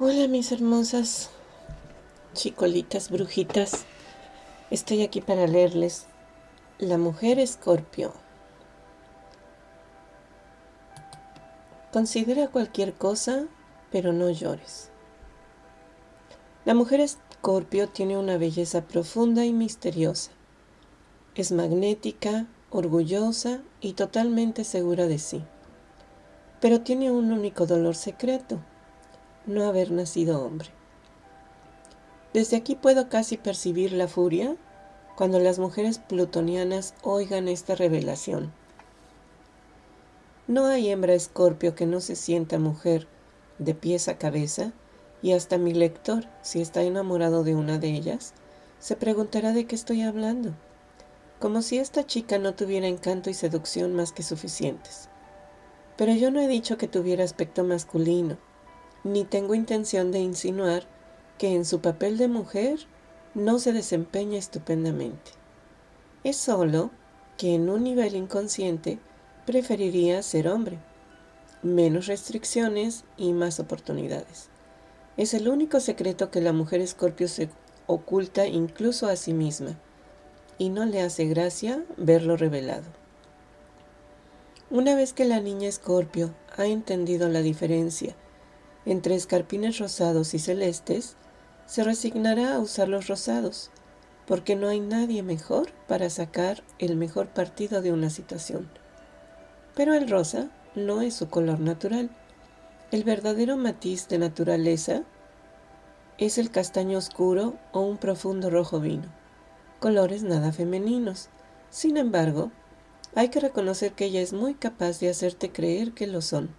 Hola mis hermosas chicolitas brujitas. Estoy aquí para leerles La mujer escorpio. Considera cualquier cosa, pero no llores. La mujer escorpio tiene una belleza profunda y misteriosa. Es magnética, orgullosa y totalmente segura de sí. Pero tiene un único dolor secreto no haber nacido hombre. Desde aquí puedo casi percibir la furia cuando las mujeres plutonianas oigan esta revelación. No hay hembra escorpio que no se sienta mujer de pies a cabeza y hasta mi lector, si está enamorado de una de ellas, se preguntará de qué estoy hablando, como si esta chica no tuviera encanto y seducción más que suficientes. Pero yo no he dicho que tuviera aspecto masculino, ni tengo intención de insinuar que en su papel de mujer no se desempeña estupendamente. Es solo que en un nivel inconsciente preferiría ser hombre, menos restricciones y más oportunidades. Es el único secreto que la mujer escorpio se oculta incluso a sí misma, y no le hace gracia verlo revelado. Una vez que la niña escorpio ha entendido la diferencia entre escarpines rosados y celestes, se resignará a usar los rosados, porque no hay nadie mejor para sacar el mejor partido de una situación. Pero el rosa no es su color natural. El verdadero matiz de naturaleza es el castaño oscuro o un profundo rojo vino, colores nada femeninos. Sin embargo, hay que reconocer que ella es muy capaz de hacerte creer que lo son.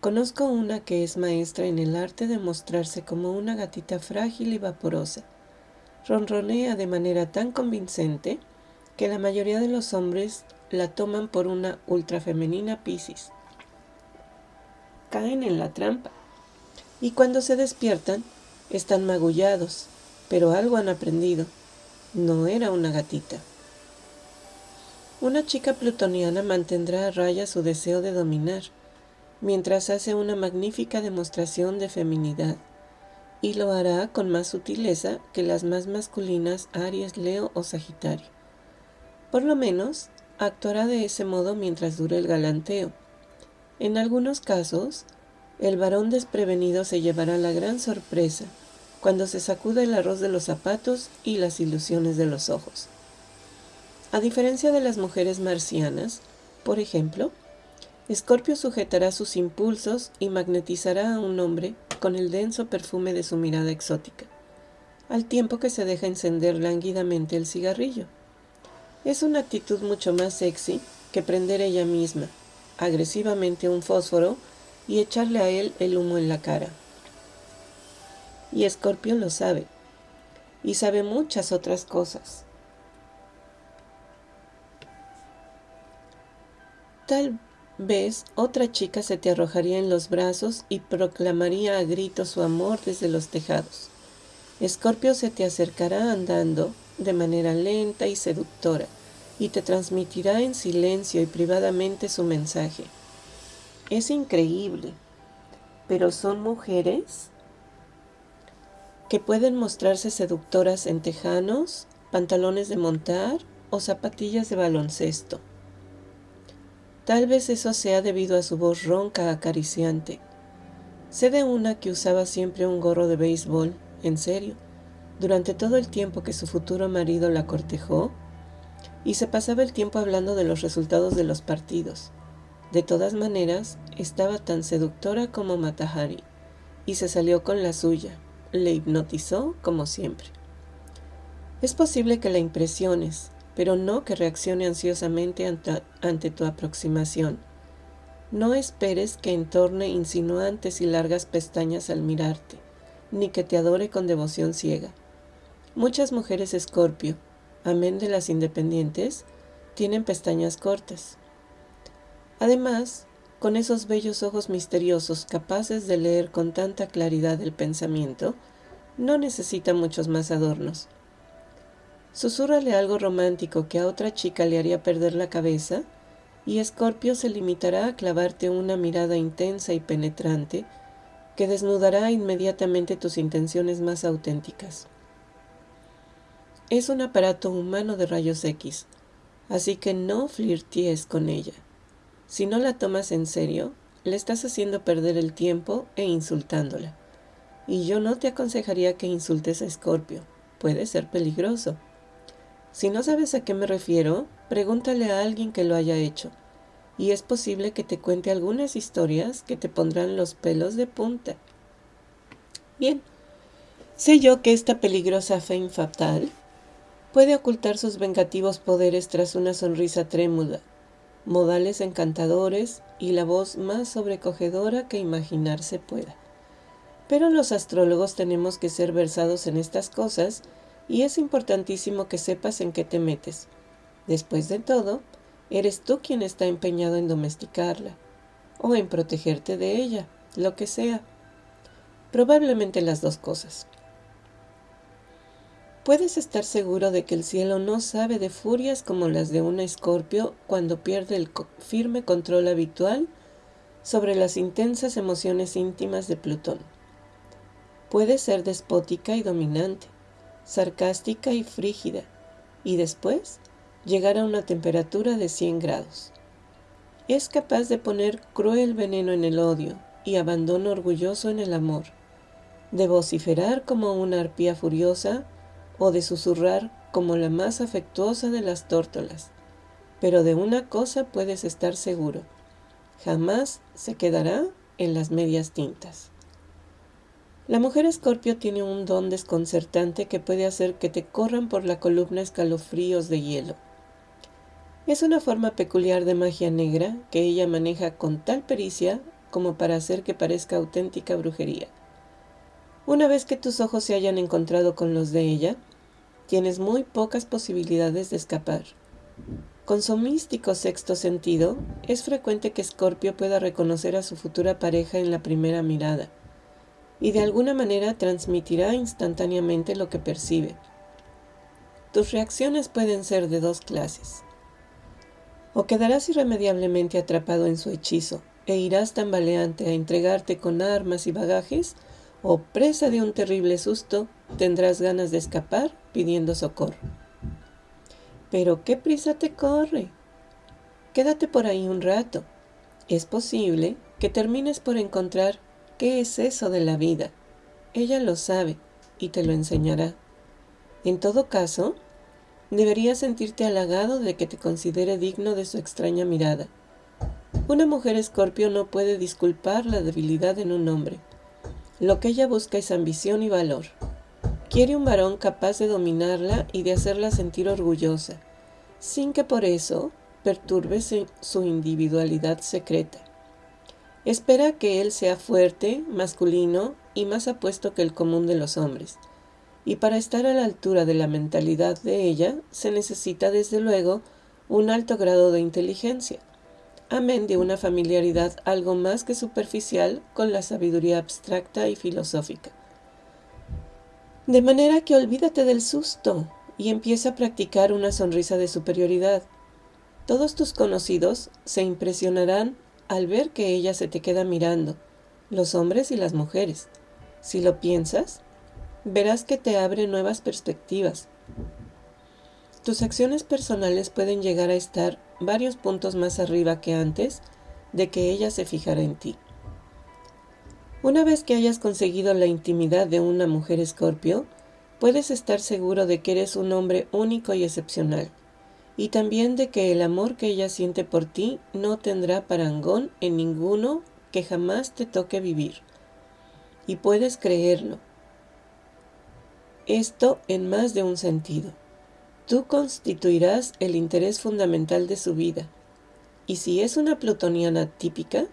Conozco una que es maestra en el arte de mostrarse como una gatita frágil y vaporosa. Ronronea de manera tan convincente que la mayoría de los hombres la toman por una ultrafemenina Piscis. Caen en la trampa y cuando se despiertan están magullados, pero algo han aprendido. No era una gatita. Una chica plutoniana mantendrá a raya su deseo de dominar mientras hace una magnífica demostración de feminidad, y lo hará con más sutileza que las más masculinas Aries, Leo o Sagitario. Por lo menos, actuará de ese modo mientras dure el galanteo. En algunos casos, el varón desprevenido se llevará la gran sorpresa cuando se sacuda el arroz de los zapatos y las ilusiones de los ojos. A diferencia de las mujeres marcianas, por ejemplo, Escorpio sujetará sus impulsos y magnetizará a un hombre con el denso perfume de su mirada exótica, al tiempo que se deja encender lánguidamente el cigarrillo. Es una actitud mucho más sexy que prender ella misma, agresivamente un fósforo y echarle a él el humo en la cara. Y Escorpio lo sabe, y sabe muchas otras cosas. Tal ves, otra chica se te arrojaría en los brazos y proclamaría a gritos su amor desde los tejados. Escorpio se te acercará andando de manera lenta y seductora y te transmitirá en silencio y privadamente su mensaje. Es increíble, pero son mujeres que pueden mostrarse seductoras en tejanos, pantalones de montar o zapatillas de baloncesto. Tal vez eso sea debido a su voz ronca acariciante. Sé de una que usaba siempre un gorro de béisbol, en serio, durante todo el tiempo que su futuro marido la cortejó, y se pasaba el tiempo hablando de los resultados de los partidos. De todas maneras, estaba tan seductora como Matahari, y se salió con la suya. Le hipnotizó como siempre. Es posible que la impresiones, pero no que reaccione ansiosamente ante, tu aproximación. No esperes que entorne insinuantes y largas pestañas al mirarte, ni que te adore con devoción ciega. Muchas mujeres escorpio, amén de las independientes, tienen pestañas cortas. Además, con esos bellos ojos misteriosos capaces de leer con tanta claridad el pensamiento, no necesita muchos más adornos. Susúrrale algo romántico que a otra chica le haría perder la cabeza, y Escorpio se limitará a clavarte una mirada intensa y penetrante que desnudará inmediatamente tus intenciones más auténticas. Es un aparato humano de rayos X, así que no flirties con ella. Si no la tomas en serio, le estás haciendo perder el tiempo e insultándola. Y yo no te aconsejaría que insultes a Escorpio, puede ser peligroso. Si no sabes a qué me refiero, pregúntale a alguien que lo haya hecho, y es posible que te cuente algunas historias que te pondrán los pelos de punta. Bien, sé yo que esta peligrosa fe fatal puede ocultar sus vengativos poderes tras una sonrisa trémula, modales encantadores y la voz más sobrecogedora que imaginarse pueda. Pero los astrólogos tenemos que ser versados en estas cosas y es importantísimo que sepas en qué te metes. Después de todo, eres tú quien está empeñado en domesticarla o en protegerte de ella, lo que sea. Probablemente las dos cosas. Puedes estar seguro de que el cielo no sabe de furias como las de un escorpio cuando pierde el firme control habitual sobre las intensas emociones íntimas de Plutón. Puede ser despótica y dominante, sarcástica y frígida, y después llegar a una temperatura de 100 grados. Es capaz de poner cruel veneno en el odio y abandono orgulloso en el amor, de vociferar como una arpía furiosa o de susurrar como la más afectuosa de las tórtolas. Pero de una cosa puedes estar seguro, jamás se quedará en las medias tintas. La mujer escorpio tiene un don desconcertante que puede hacer que te corran por la columna escalofríos de hielo. Es una forma peculiar de magia negra que ella maneja con tal pericia como para hacer que parezca auténtica brujería. Una vez que tus ojos se hayan encontrado con los de ella, tienes muy pocas posibilidades de escapar. Con su místico sexto sentido, es frecuente que Escorpio pueda reconocer a su futura pareja en la primera mirada y de alguna manera transmitirá instantáneamente lo que percibe. Tus reacciones pueden ser de dos clases. O quedarás irremediablemente atrapado en su hechizo e irás tambaleante a entregarte con armas y bagajes, o presa de un terrible susto, tendrás ganas de escapar pidiendo socorro. Pero qué prisa te corre. Quédate por ahí un rato. Es posible que termines por encontrar ¿Qué es eso de la vida? Ella lo sabe y te lo enseñará. En todo caso, deberías sentirte halagado de que te considere digno de su extraña mirada. Una mujer escorpio no puede disculpar la debilidad en un hombre. Lo que ella busca es ambición y valor. Quiere un varón capaz de dominarla y de hacerla sentir orgullosa, sin que por eso perturbe su individualidad secreta. Espera que él sea fuerte, masculino y más apuesto que el común de los hombres. Y para estar a la altura de la mentalidad de ella se necesita desde luego un alto grado de inteligencia, amén de una familiaridad algo más que superficial con la sabiduría abstracta y filosófica. De manera que olvídate del susto y empieza a practicar una sonrisa de superioridad. Todos tus conocidos se impresionarán al ver que ella se te queda mirando, los hombres y las mujeres. Si lo piensas, verás que te abre nuevas perspectivas. Tus acciones personales pueden llegar a estar varios puntos más arriba que antes de que ella se fijara en ti. Una vez que hayas conseguido la intimidad de una mujer escorpio, puedes estar seguro de que eres un hombre único y excepcional y también de que el amor que ella siente por ti no tendrá parangón en ninguno que jamás te toque vivir. Y puedes creerlo. Esto en más de un sentido. Tú constituirás el interés fundamental de su vida. Y si es una plutoniana típica,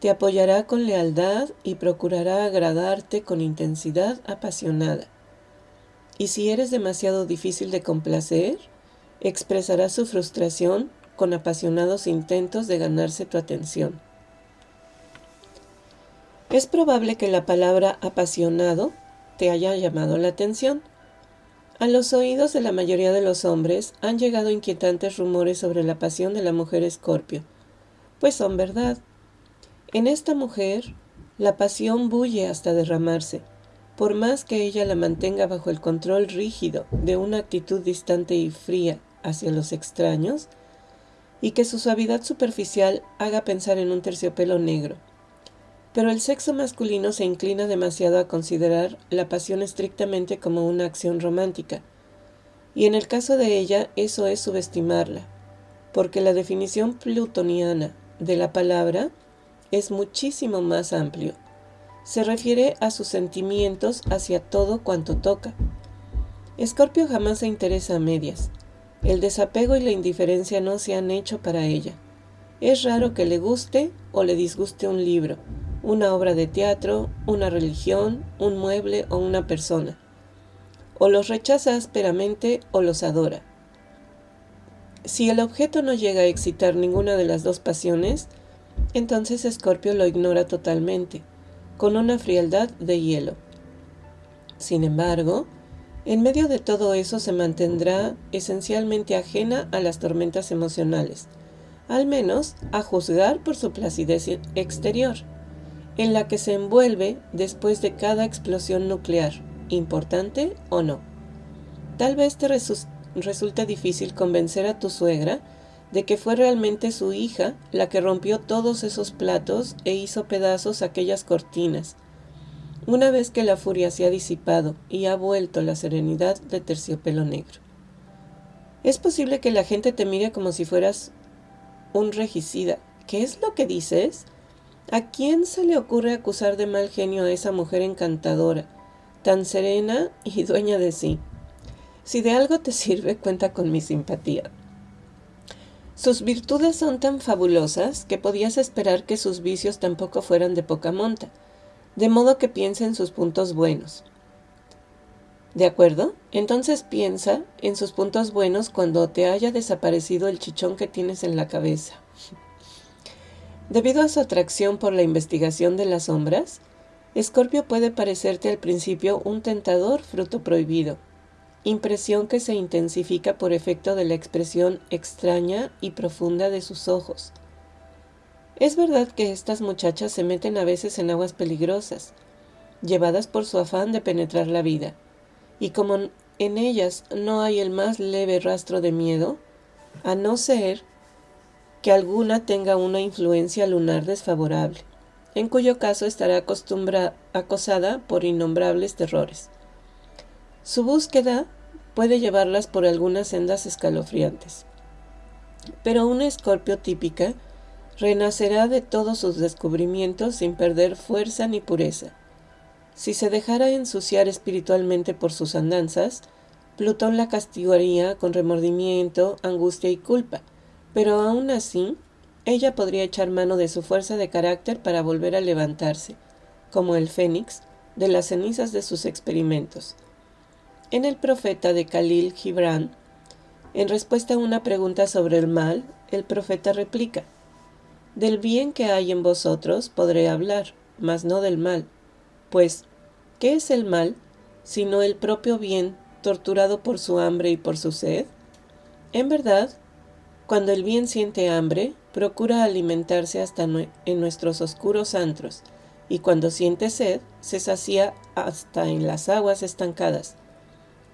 te apoyará con lealtad y procurará agradarte con intensidad apasionada. Y si eres demasiado difícil de complacer, expresará su frustración con apasionados intentos de ganarse tu atención. Es probable que la palabra apasionado te haya llamado la atención. A los oídos de la mayoría de los hombres han llegado inquietantes rumores sobre la pasión de la mujer escorpio, pues son verdad. En esta mujer La pasión bulle hasta derramarse, por más que ella la mantenga bajo el control rígido de una actitud distante y fría hacia los extraños, y que su suavidad superficial haga pensar en un terciopelo negro. Pero el sexo masculino se inclina demasiado a considerar la pasión estrictamente como una acción romántica, y en el caso de ella eso es subestimarla, porque la definición plutoniana de la palabra es muchísimo más amplio. Se refiere a sus sentimientos hacia todo cuanto toca. Escorpio jamás se interesa a medias. El desapego y la indiferencia no se han hecho para ella. Es raro que le guste o le disguste un libro, una obra de teatro, una religión, un mueble o una persona. O los rechaza ásperamente o los adora. Si el objeto no llega a excitar ninguna de las dos pasiones, entonces Escorpio lo ignora totalmente, con una frialdad de hielo. Sin embargo, en medio de todo eso se mantendrá esencialmente ajena a las tormentas emocionales, al menos a juzgar por su placidez exterior, en la que se envuelve después de cada explosión nuclear, importante o no. Tal vez te resulte difícil convencer a tu suegra de que fue realmente su hija la que rompió todos esos platos e hizo pedazos aquellas cortinas, una vez que la furia se ha disipado y ha vuelto la serenidad de terciopelo negro. Es posible que la gente te mire como si fueras un regicida. ¿Qué es lo que dices? ¿A quién se le ocurre acusar de mal genio a esa mujer encantadora, tan serena y dueña de sí? Si de algo te sirve, cuenta con mi simpatía. Sus virtudes son tan fabulosas que podías esperar que sus vicios tampoco fueran de poca monta de modo que piense en sus puntos buenos. ¿De acuerdo? Entonces piensa en sus puntos buenos cuando te haya desaparecido el chichón que tienes en la cabeza. Debido a su atracción por la investigación de las sombras, Escorpio puede parecerte al principio un tentador fruto prohibido, impresión que se intensifica por efecto de la expresión extraña y profunda de sus ojos, es verdad que estas muchachas se meten a veces en aguas peligrosas, llevadas por su afán de penetrar la vida, y como en ellas no hay el más leve rastro de miedo, a no ser que alguna tenga una influencia lunar desfavorable, en cuyo caso estará acosada por innombrables terrores. Su búsqueda puede llevarlas por algunas sendas escalofriantes. Pero una escorpio típica renacerá de todos sus descubrimientos sin perder fuerza ni pureza. Si se dejara ensuciar espiritualmente por sus andanzas, Plutón la castigaría con remordimiento, angustia y culpa, pero aún así, ella podría echar mano de su fuerza de carácter para volver a levantarse, como el fénix, de las cenizas de sus experimentos. En el profeta de Khalil Gibran, en respuesta a una pregunta sobre el mal, el profeta replica, del bien que hay en vosotros podré hablar, mas no del mal. Pues, ¿qué es el mal, sino el propio bien torturado por su hambre y por su sed? En verdad, cuando el bien siente hambre, procura alimentarse hasta en nuestros oscuros antros, y cuando siente sed, se sacía hasta en las aguas estancadas.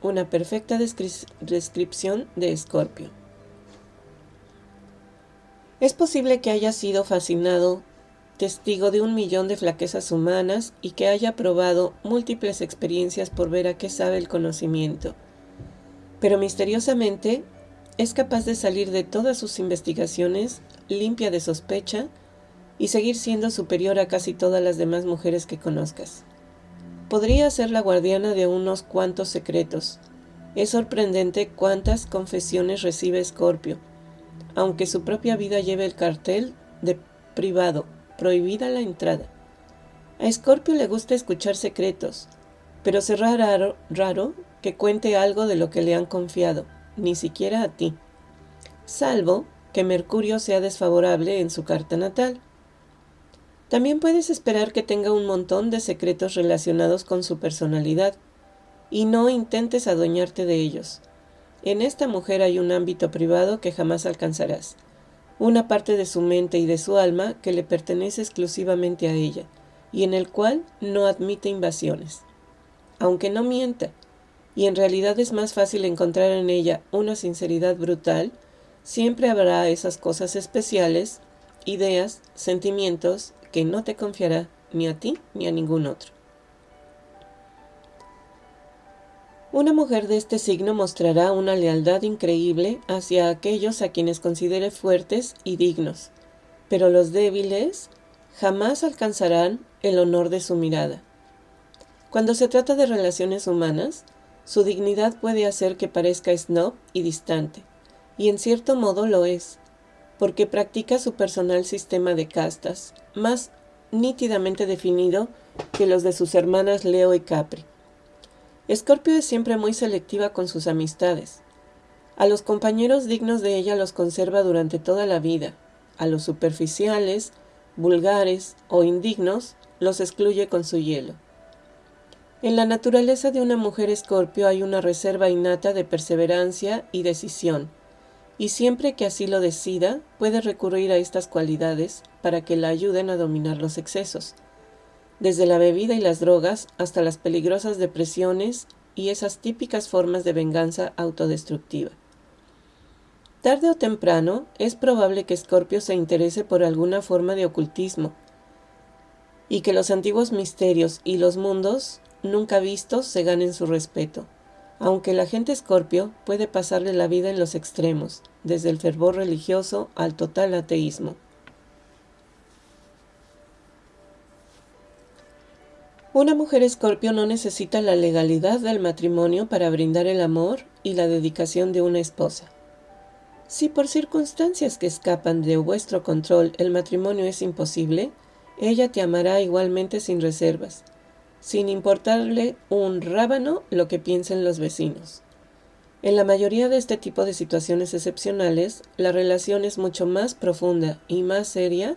Una perfecta descripción de Escorpio. Es posible que haya sido fascinado, testigo de un millón de flaquezas humanas y que haya probado múltiples experiencias por ver a qué sabe el conocimiento. Pero misteriosamente es capaz de salir de todas sus investigaciones limpia de sospecha y seguir siendo superior a casi todas las demás mujeres que conozcas. Podría ser la guardiana de unos cuantos secretos. Es sorprendente cuántas confesiones recibe Escorpio aunque su propia vida lleve el cartel de privado, prohibida la entrada. A Scorpio le gusta escuchar secretos, pero será raro, raro que cuente algo de lo que le han confiado, ni siquiera a ti, salvo que Mercurio sea desfavorable en su carta natal. También puedes esperar que tenga un montón de secretos relacionados con su personalidad, y no intentes adueñarte de ellos. En esta mujer hay un ámbito privado que jamás alcanzarás, una parte de su mente y de su alma que le pertenece exclusivamente a ella, y en el cual no admite invasiones. Aunque no mienta, y en realidad es más fácil encontrar en ella una sinceridad brutal, siempre habrá esas cosas especiales, ideas, sentimientos que no te confiará ni a ti ni a ningún otro. Una mujer de este signo mostrará una lealtad increíble hacia aquellos a quienes considere fuertes y dignos, pero los débiles jamás alcanzarán el honor de su mirada. Cuando se trata de relaciones humanas, su dignidad puede hacer que parezca snob y distante, y en cierto modo lo es, porque practica su personal sistema de castas, más nítidamente definido que los de sus hermanas Leo y Capri. Escorpio es siempre muy selectiva con sus amistades. A los compañeros dignos de ella los conserva durante toda la vida. A los superficiales, vulgares o indignos los excluye con su hielo. En la naturaleza de una mujer escorpio hay una reserva innata de perseverancia y decisión, y siempre que así lo decida, puede recurrir a estas cualidades para que la ayuden a dominar los excesos desde la bebida y las drogas hasta las peligrosas depresiones y esas típicas formas de venganza autodestructiva. Tarde o temprano, es probable que Scorpio se interese por alguna forma de ocultismo y que los antiguos misterios y los mundos nunca vistos se ganen su respeto, aunque la gente Scorpio puede pasarle la vida en los extremos, desde el fervor religioso al total ateísmo. Una mujer escorpio no necesita la legalidad del matrimonio para brindar el amor y la dedicación de una esposa. Si por circunstancias que escapan de vuestro control el matrimonio es imposible, ella te amará igualmente sin reservas, sin importarle un rábano lo que piensen los vecinos. En la mayoría de este tipo de situaciones excepcionales, la relación es mucho más profunda y más seria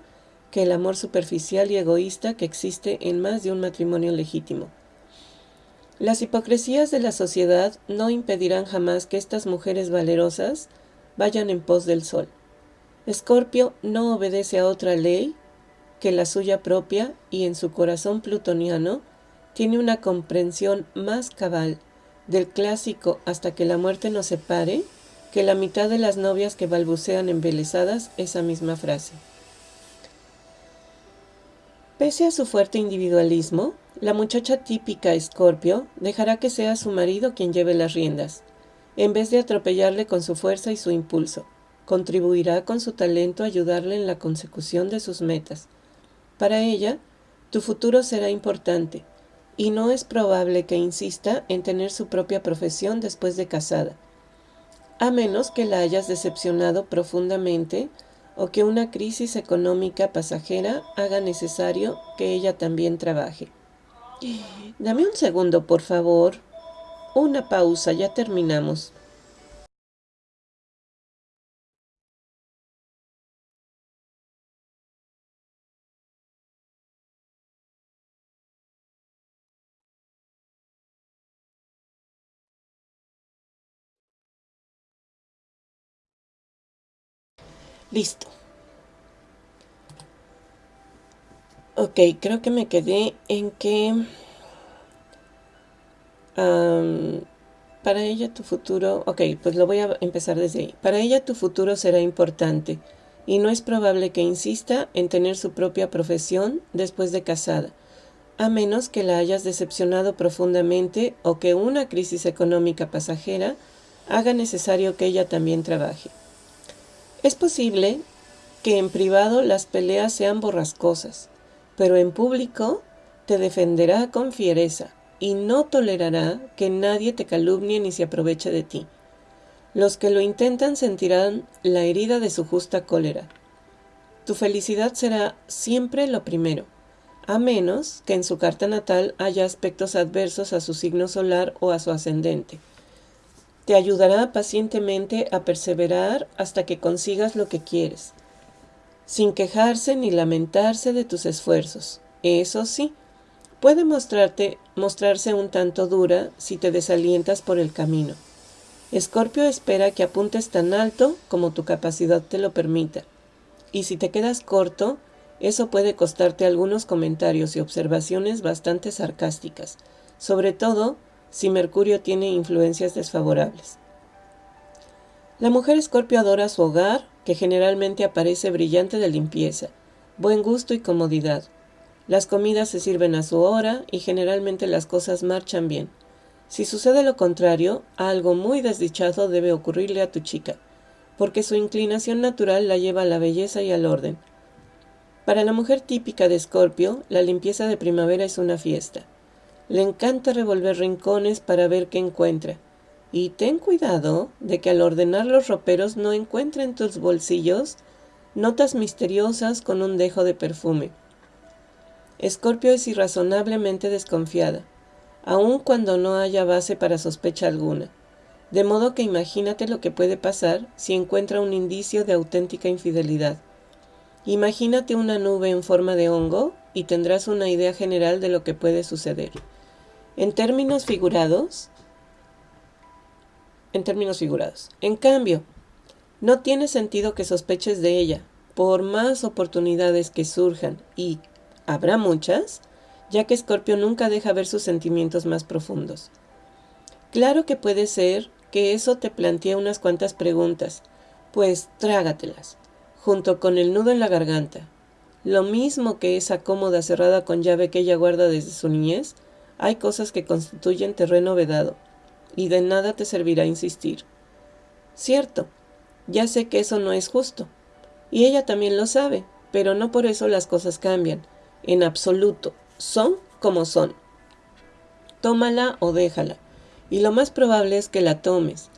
que el amor superficial y egoísta que existe en más de un matrimonio legítimo. Las hipocresías de la sociedad no impedirán jamás que estas mujeres valerosas vayan en pos del sol. Escorpio no obedece a otra ley que la suya propia y en su corazón plutoniano tiene una comprensión más cabal del clásico hasta que la muerte nos separe que la mitad de las novias que balbucean embelesadas esa misma frase. Pese a su fuerte individualismo, la muchacha típica Escorpio dejará que sea su marido quien lleve las riendas, en vez de atropellarle con su fuerza y su impulso. Contribuirá con su talento a ayudarle en la consecución de sus metas. Para ella, tu futuro será importante, y no es probable que insista en tener su propia profesión después de casada, a menos que la hayas decepcionado profundamente o que una crisis económica pasajera haga necesario que ella también trabaje. Dame un segundo, por favor. Una pausa, ya terminamos. Listo. Ok, creo que me quedé en que para ella tu futuro, ok, pues lo voy a empezar desde ahí. Para ella tu futuro será importante y no es probable que insista en tener su propia profesión después de casada, a menos que la hayas decepcionado profundamente o que una crisis económica pasajera haga necesario que ella también trabaje. Es posible que en privado las peleas sean borrascosas, pero en público te defenderá con fiereza y no tolerará que nadie te calumnie ni se aproveche de ti. Los que lo intentan sentirán la herida de su justa cólera. Tu felicidad será siempre lo primero, a menos que en su carta natal haya aspectos adversos a su signo solar o a su ascendente. Te ayudará pacientemente a perseverar hasta que consigas lo que quieres, sin quejarse ni lamentarse de tus esfuerzos. Eso sí, puede mostrarte, mostrarse un tanto dura si te desalientas por el camino. Escorpio espera que apuntes tan alto como tu capacidad te lo permita, y si te quedas corto, Eso puede costarte algunos comentarios y observaciones bastante sarcásticas, sobre todo si Mercurio tiene influencias desfavorables. La mujer escorpio adora su hogar, que generalmente aparece brillante de limpieza, buen gusto y comodidad. Las comidas se sirven a su hora y generalmente las cosas marchan bien. Si sucede lo contrario, algo muy desdichado debe ocurrirle a tu chica, porque su inclinación natural la lleva a la belleza y al orden. Para la mujer típica de Escorpio, la limpieza de primavera es una fiesta. Le encanta revolver rincones para ver qué encuentra. Y ten cuidado de que al ordenar los roperos no encuentre en tus bolsillos notas misteriosas con un dejo de perfume. Escorpio es irrazonablemente desconfiada, aun cuando no haya base para sospecha alguna. De modo que imagínate lo que puede pasar si encuentra un indicio de auténtica infidelidad. Imagínate una nube en forma de hongo y tendrás una idea general de lo que puede suceder. En términos figurados, en términos figurados. En cambio, no tiene sentido que sospeches de ella, por más oportunidades que surjan y Habrá muchas, ya que Escorpio nunca deja ver sus sentimientos más profundos. Claro que puede ser que eso te plantee unas cuantas preguntas, pues trágatelas, junto con el nudo en la garganta. Lo mismo que esa cómoda cerrada con llave que ella guarda desde su niñez, hay cosas que constituyen terreno vedado, y de nada te servirá insistir. Cierto, ya sé que eso no es justo, y ella también lo sabe, pero no por eso las cosas cambian, en absoluto. Son como son. Tómala o déjala. Y lo más probable es que la tomes,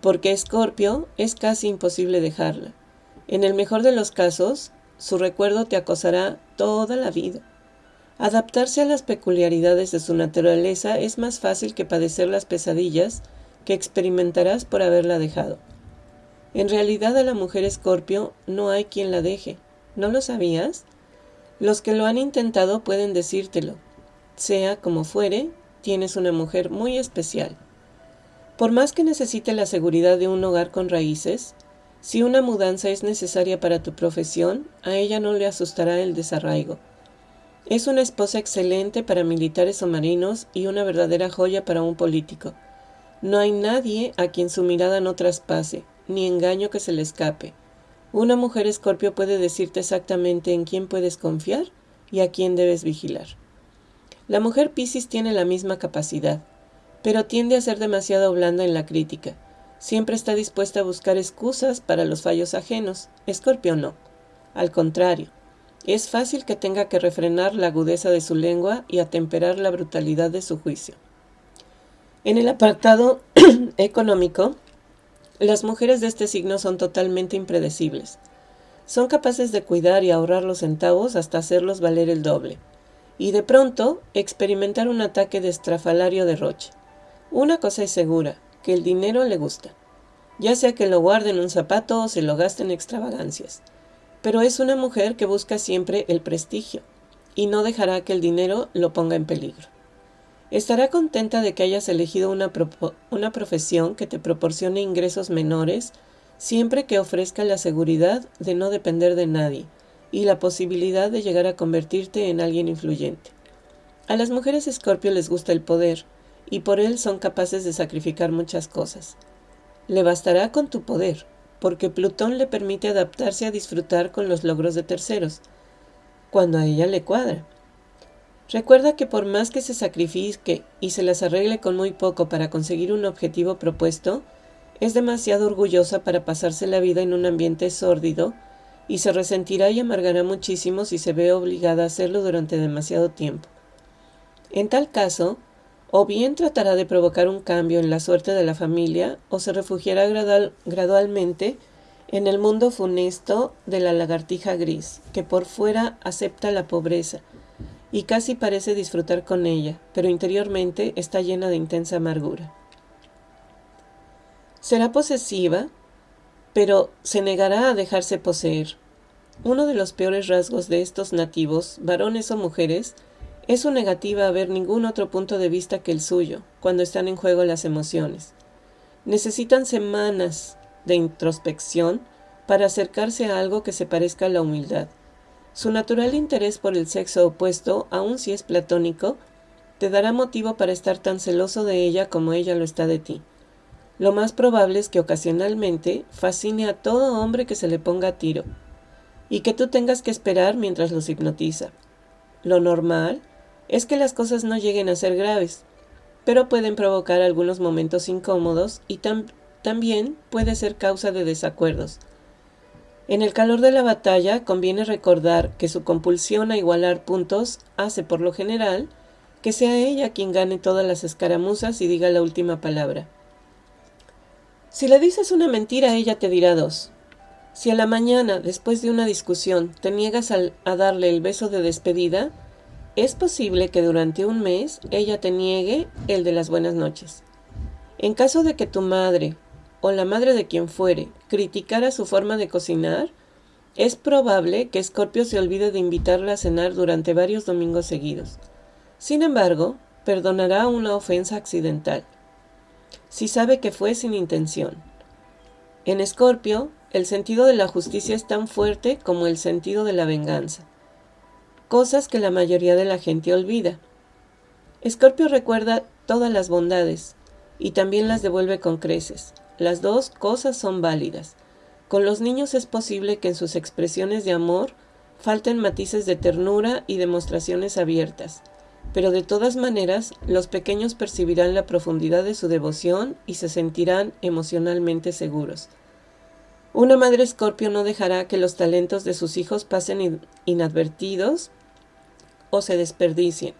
porque Escorpio es casi imposible dejarla. En el mejor de los casos, su recuerdo te acosará toda la vida. Adaptarse a las peculiaridades de su naturaleza es más fácil que padecer las pesadillas que experimentarás por haberla dejado. En realidad a la mujer escorpio no hay quien la deje. ¿No lo sabías? Los que lo han intentado pueden decírtelo. Sea como fuere, tienes una mujer muy especial. Por más que necesite la seguridad de un hogar con raíces, si una mudanza es necesaria para tu profesión, a ella no le asustará el desarraigo. Es una esposa excelente para militares o marinos y una verdadera joya para un político. No hay nadie a quien su mirada no traspase, ni engaño que se le escape. Una mujer escorpio puede decirte exactamente en quién puedes confiar y a quién debes vigilar. La mujer Piscis tiene la misma capacidad, pero tiende a ser demasiado blanda en la crítica. Siempre está dispuesta a buscar excusas para los fallos ajenos. Escorpio no. Al contrario, es fácil que tenga que refrenar la agudeza de su lengua y atemperar la brutalidad de su juicio. En el apartado económico, las mujeres de este signo son totalmente impredecibles. Son capaces de cuidar y ahorrar los centavos hasta hacerlos valer el doble. Y de pronto experimentar un ataque de estrafalario derroche. Una cosa es segura, que el dinero le gusta. Ya sea que lo guarde en un zapato o se lo gaste en extravagancias. Pero es una mujer que busca siempre el prestigio y no dejará que el dinero lo ponga en peligro. Estará contenta de que hayas elegido una, una profesión que te proporcione ingresos menores siempre que ofrezca la seguridad de no depender de nadie y la posibilidad de llegar a convertirte en alguien influyente. A las mujeres escorpio les gusta el poder y por él son capaces de sacrificar muchas cosas. Le bastará con tu poder, porque Plutón le permite adaptarse a disfrutar con los logros de terceros, cuando a ella le cuadra. Recuerda que por más que se sacrifique y se las arregle con muy poco para conseguir un objetivo propuesto, es demasiado orgullosa para pasarse la vida en un ambiente sórdido y se resentirá y amargará muchísimo si se ve obligada a hacerlo durante demasiado tiempo. En tal caso, o bien tratará de provocar un cambio en la suerte de la familia o se refugiará gradualmente en el mundo funesto de la lagartija gris, que por fuera acepta la pobreza, y casi parece disfrutar con ella, pero interiormente está llena de intensa amargura. Será posesiva, pero se negará a dejarse poseer. Uno de los peores rasgos de estos nativos, varones o mujeres, es su negativa a ver ningún otro punto de vista que el suyo, cuando están en juego las emociones. Necesitan semanas de introspección para acercarse a algo que se parezca a la humildad. Su natural interés por el sexo opuesto, aun si es platónico, te dará motivo para estar tan celoso de ella como ella lo está de ti. Lo más probable es que ocasionalmente fascine a todo hombre que se le ponga a tiro, y que tú tengas que esperar mientras los hipnotiza. Lo normal es que las cosas no lleguen a ser graves, pero pueden provocar algunos momentos incómodos y también puede ser causa de desacuerdos, en el calor de la batalla conviene recordar que su compulsión a igualar puntos hace por lo general que sea ella quien gane todas las escaramuzas y diga la última palabra. Si le dices una mentira, ella te dirá dos. Si a la mañana, después de una discusión, te niegas a, darle el beso de despedida, es posible que durante un mes ella te niegue el de las buenas noches. En caso de que tu madre o la madre de quien fuere criticara su forma de cocinar, es probable que Scorpio se olvide de invitarla a cenar durante varios domingos seguidos. Sin embargo, perdonará una ofensa accidental, si sabe que fue sin intención. En Escorpio, el sentido de la justicia es tan fuerte como el sentido de la venganza, cosas que la mayoría de la gente olvida. Escorpio recuerda todas las bondades y también las devuelve con creces. Las dos cosas son válidas. Con los niños es posible que en sus expresiones de amor falten matices de ternura y demostraciones abiertas, pero de todas maneras los pequeños percibirán la profundidad de su devoción y se sentirán emocionalmente seguros. Una madre escorpio no dejará que los talentos de sus hijos pasen inadvertidos o se desperdicien.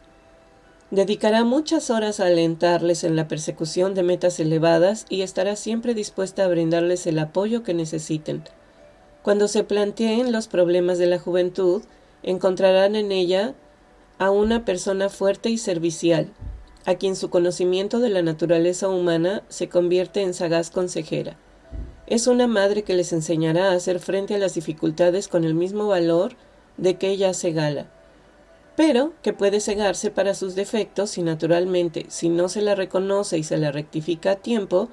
Dedicará muchas horas a alentarles en la persecución de metas elevadas y estará siempre dispuesta a brindarles el apoyo que necesiten. Cuando se planteen los problemas de la juventud, encontrarán en ella a una persona fuerte y servicial, a quien su conocimiento de la naturaleza humana se convierte en sagaz consejera. Es una madre que les enseñará a hacer frente a las dificultades con el mismo valor de que ella hace gala pero que puede cegarse para sus defectos y naturalmente, si no se la reconoce y se la rectifica a tiempo,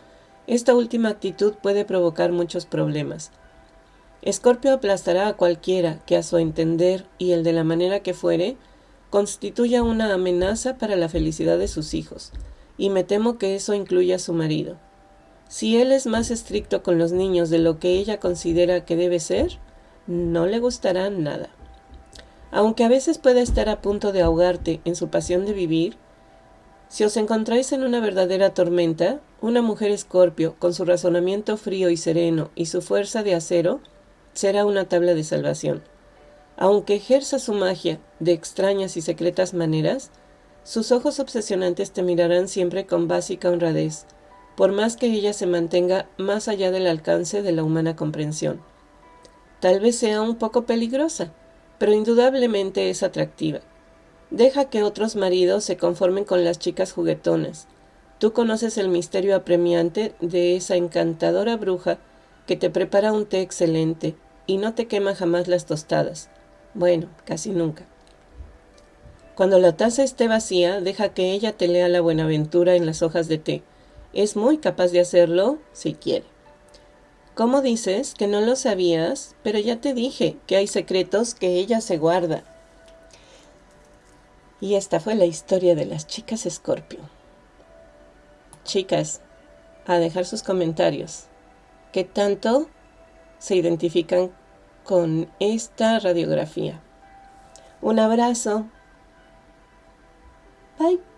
esta última actitud puede provocar muchos problemas. Escorpio aplastará a cualquiera que a su entender y el de la manera que fuere, constituya una amenaza para la felicidad de sus hijos, y me temo que eso incluya a su marido. Si él es más estricto con los niños de lo que ella considera que debe ser, no le gustará nada. Aunque a veces pueda estar a punto de ahogarte en su pasión de vivir, si os encontráis en una verdadera tormenta, una mujer escorpio, con su razonamiento frío y sereno y su fuerza de acero, será una tabla de salvación. Aunque ejerza su magia de extrañas y secretas maneras, sus ojos obsesionantes te mirarán siempre con básica honradez, por más que ella se mantenga más allá del alcance de la humana comprensión. Tal vez sea un poco peligrosa, pero indudablemente es atractiva. Deja que otros maridos se conformen con las chicas juguetonas. Tú conoces el misterio apremiante de esa encantadora bruja que te prepara un té excelente y no te quema jamás las tostadas. Bueno, casi nunca. Cuando la taza esté vacía, deja que ella te lea la buenaventura en las hojas de té. Es muy capaz de hacerlo si quiere. ¿Cómo dices que no lo sabías? Pero ya te dije que hay secretos que ella se guarda. Y esta fue la historia de las chicas Escorpio. Chicas, a dejar sus comentarios. ¿Qué tanto se identifican con esta radiografía? Un abrazo. Bye.